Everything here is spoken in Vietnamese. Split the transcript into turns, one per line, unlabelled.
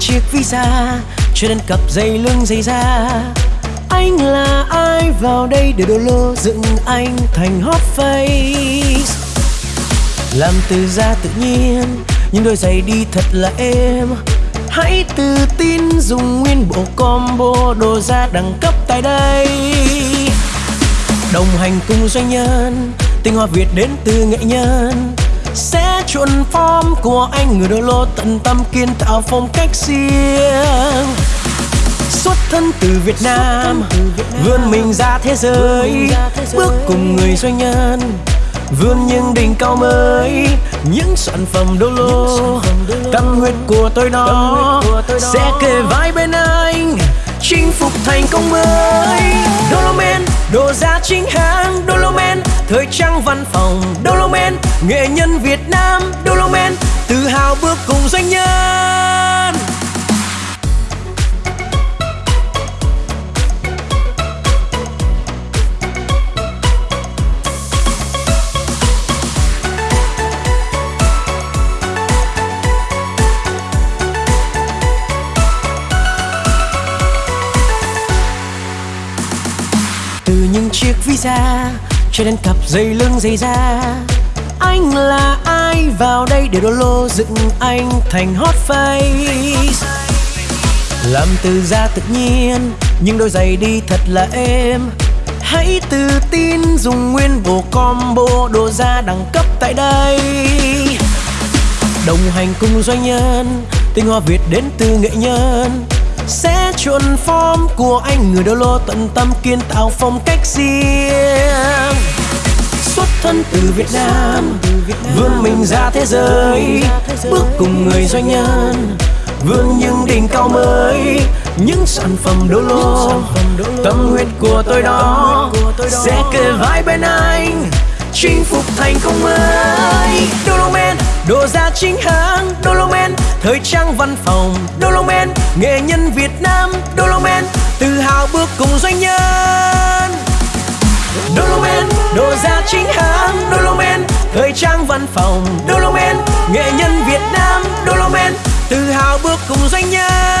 chiếc visa cho đến cặp dây lưng dày da. Anh là ai? Vào đây để đồ lô dựng anh thành hot face. Làm từ da tự nhiên, nhưng đôi giày đi thật là êm. Hãy tự tin dùng nguyên bộ combo đồ da đẳng cấp tại đây. Đồng hành cùng doanh nhân, tinh hoa việt đến từ nghệ nhân sẽ chuẩn form của anh người đô lô tận tâm kiên tạo phong cách riêng. Xuất thân từ Việt Nam vươn mình ra thế giới. bước cùng người doanh nhân vươn những đỉnh cao mới. Những sản phẩm đô lô tâm huyết của tôi đó sẽ kề vai bên anh chinh phục thành công mới. Dolomen đồ giá chính hãng thời trang văn phòng Dolomen nghệ nhân Việt Nam Dolomen tự hào bước cùng doanh nhân. Từ những chiếc visa cho đến cặp dây lưng dây da. Anh là ai? Vào đây để đô lô dựng anh thành hot face. Làm từ da tự nhiên, nhưng đôi giày đi thật là êm. Hãy tự tin dùng nguyên bộ combo đồ da đẳng cấp tại đây. Đồng hành cùng doanh nhân, tinh hoa việt đến từ nghệ nhân sẽ chuẩn form của anh, người đô lô tận tâm kiên tạo phong cách riêng. Xuất thân từ Việt Nam, vươn mình ra thế giới, bước cùng người doanh nhân, vươn những đỉnh cao mới. Những sản phẩm đô lô, tâm huyết của tôi đó, sẽ kề vai bên anh, chinh phục thành công mới. Men, đồ ra chính hãng, Đô Lô Men thời trang văn phòng Dolomen nghệ nhân Việt Nam Dolomen tự hào bước cùng doanh nhân. Dolomen đồ da chính hãng Dolomen thời trang văn phòng Dolomen nghệ nhân Việt Nam Dolomen tự hào bước cùng doanh nhân.